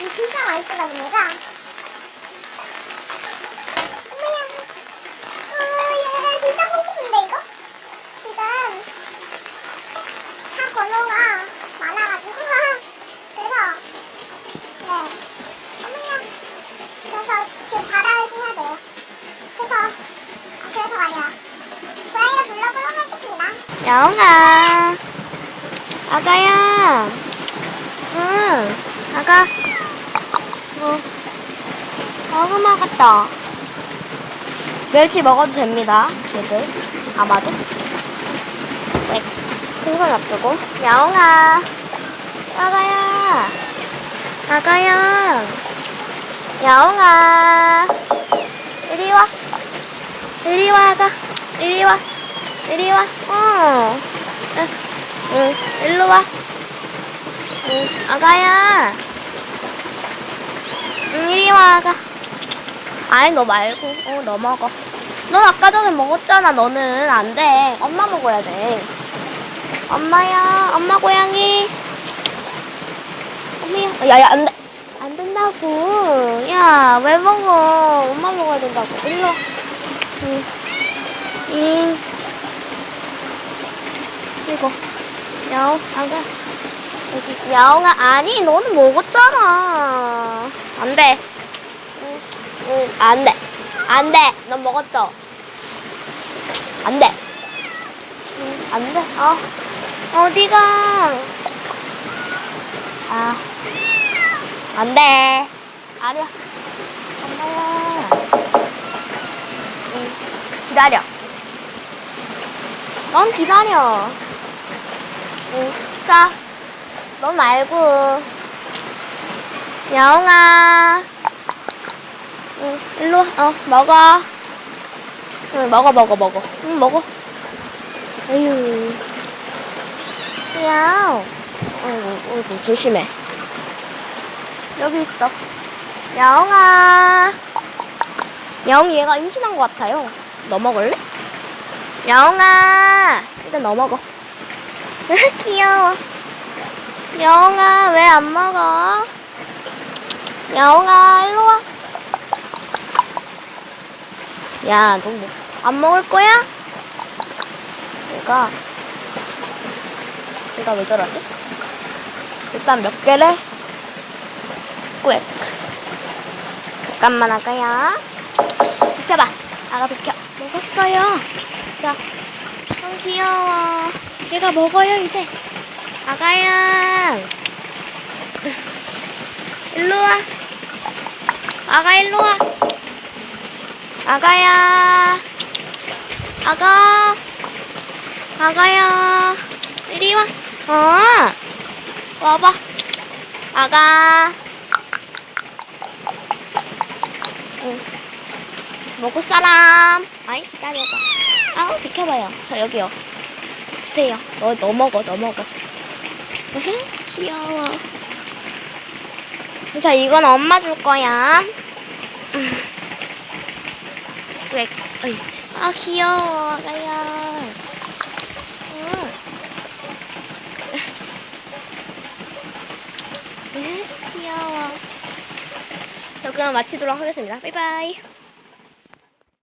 이 진짜 맛있어갑니다. 어머야. 어, 얘 진짜 고급인데 이거? 지금 차 번호가 많아가지고 그래서 네. 어머야. 그래서 지금 받아야 해야 돼요. 그래서 아, 그래서 말이야. 고양이를 불러보도록 하겠습니다. 야옹아. 아가야. 응. 아가. 어. 먹었다. 멸치 먹어도 됩니다. 얘들. 아마도. 네. 큰손 앞두고. 야옹아. 아가야. 아가야. 야옹아. 이리 와. 이리 와, 아가. 이리 와. 이리 와. 어. 응, 응, 일로 와. 응, 아가야. 응, 이리 와, 아가. 아이, 너 말고. 어, 너 먹어. 넌 아까 전에 먹었잖아, 너는. 안 돼. 엄마 먹어야 돼. 엄마야, 엄마 고양이. 엄마야. 야, 야, 안 돼. 안 된다고. 야, 왜 먹어? 엄마 먹어야 된다고. 일로 와. 응. 응. 이거 야옹 여기 야옹아 아니 너는 먹었잖아 안돼 응, 응 안 돼. 안 돼. 넌 먹었어. 안 돼. 응 안 돼. 어. 어디가? 아. 안 돼. 아니야 엄마야 응 기다려. 넌 기다려. 응, 자, 너 말고. 야옹아. 응, 일로 와. 어, 먹어. 응, 먹어, 먹어, 먹어. 응, 먹어. 에휴. 야옹. 어이구, 어이구, 조심해. 여기 있어. 야옹아. 야옹이 얘가 임신한 것 같아요. 너 먹을래? 영아 일단 너 먹어 귀여워 영아 왜 안 먹어 영아 일로 와 야, 너 뭐, 안 먹을 거야? 얘가, 얘가 왜 저러지? 일단 몇 개를 꾹. 잠깐만, 아가야. 비켜봐. 아가 비켜. 먹었어요. 자, 어, 귀여워. 얘가 먹어요, 이제. 아가야. 일로 와. 아가, 일로 와. 아가야. 아가. 아가야. 이리 와. 어. 와봐. 아가. 응. 먹을 사람. 아이, 기다려봐. 아우 비켜봐요. 저 여기요. 주세요. 너, 너 먹어, 너 먹어. 귀여워. 자, 이건 엄마 줄 거야. 음. 왜, 어이지. 아, 귀여워. 응. 으흠, 귀여워. 자, 그럼 마치도록 하겠습니다. 바이바이.